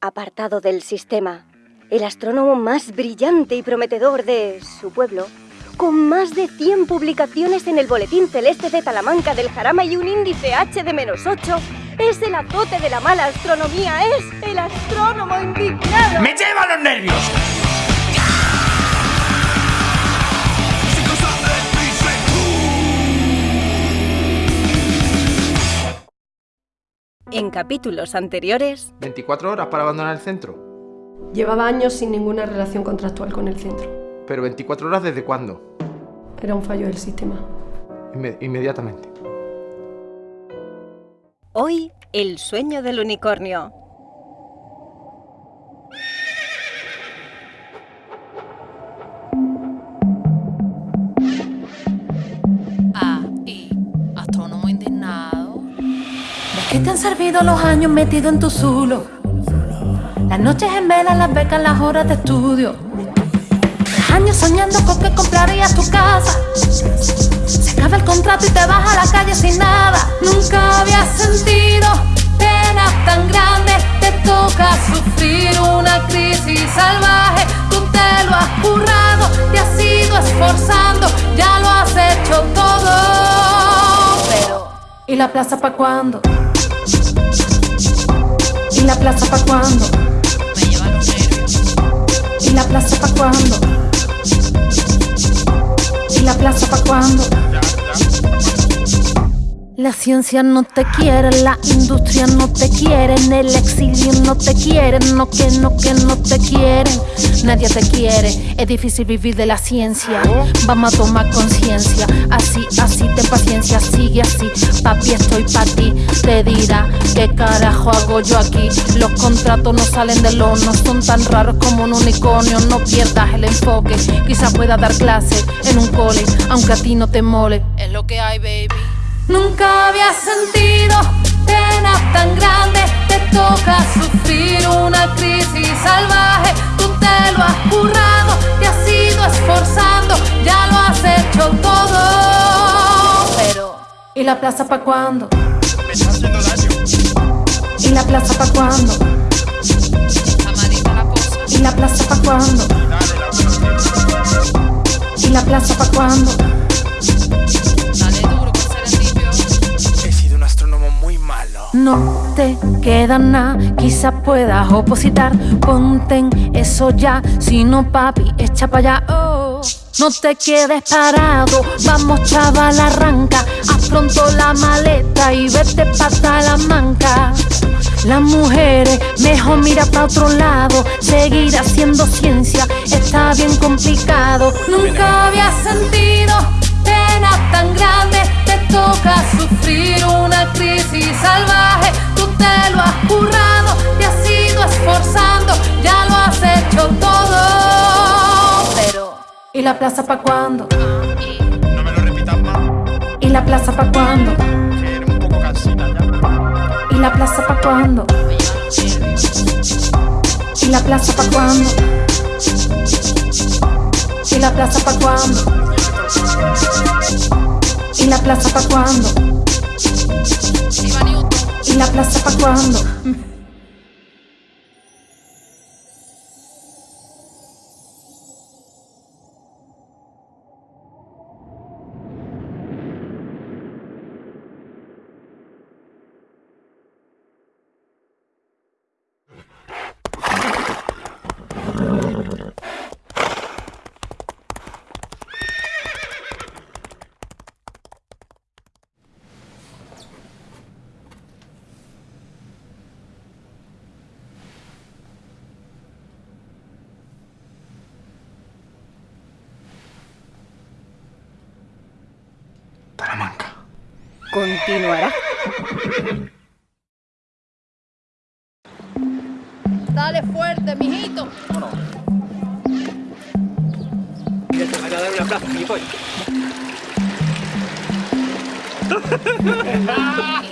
apartado del sistema, el astrónomo más brillante y prometedor de su pueblo, con más de 100 publicaciones en el Boletín Celeste de Talamanca del Jarama y un índice H de menos 8, es el azote de la mala astronomía, es el astrónomo indignado. ¡Me lleva los nervios! En capítulos anteriores... 24 horas para abandonar el centro. Llevaba años sin ninguna relación contractual con el centro. ¿Pero 24 horas desde cuándo? Era un fallo del sistema. Inme- inmediatamente. Hoy, el sueño del unicornio. Te han servido los años metido en tu zulo? Las noches en vela, las becas, las horas de estudio. Años soñando con que comprarías tu casa. Se acaba el contrato y te vas a la calle sin nada. Nunca habías sentido penas tan grandes. Te toca sufrir una crisis salvaje. Tú te lo has currado, te has ido esforzando. Ya lo has hecho todo. Pero, ¿y la plaza pa' cuándo? ¿Y la plaza pa' cuándo? Me lleva los nervios. ¿Y la plaza pa' cuándo? ¿Y la plaza pa' cuándo? La ciencia no te quiere, la industria no te quiere, en el exilio no te quieren, no que no que no te quieren, nadie te quiere, es difícil vivir de la ciencia, vamos a tomar conciencia, así, así, ten paciencia, sigue así, papi estoy pa' ti, te dirá, ¿qué carajo hago yo aquí? Los contratos no salen del horno, son tan raros como un unicornio, no pierdas el enfoque, quizás pueda dar clase en un cole, aunque a ti no te mole. Es lo que hay, baby. Nunca había sentido penas tan grandes, te toca sufrir una crisis salvaje, tú te lo has currado, te has ido esforzando, ya lo has hecho todo. Pero, ¿y la plaza pa' cuándo? ¿Y la plaza pa' cuándo? ¿Y la plaza pa' cuándo? ¿Y la plaza pa' cuándo? No te queda nada, quizás puedas opositar. Ponte eso ya, si no, papi, echa para allá. Oh. No te quedes parado, vamos chaval, arranca. Haz pronto la maleta y vete pa' Salamanca. Las mujeres, mejor mira pa' otro lado. Seguir haciendo ciencia está bien complicado. Nunca había ¿y la plaza pa' cuándo? No me lo repitas más, ¿Y la plaza pa' cuándo? que eres un poco cansina ya. ¿Y la plaza pa' cuándo? ¿Y la plaza pa' cuándo? ¿Y la plaza pa' cuándo? ¿Y la plaza pa' cuándo? ¿Y la plaza pa' cuándo? Continuará. Dale fuerte, mijito. Mira, te van a dar un gilipollas.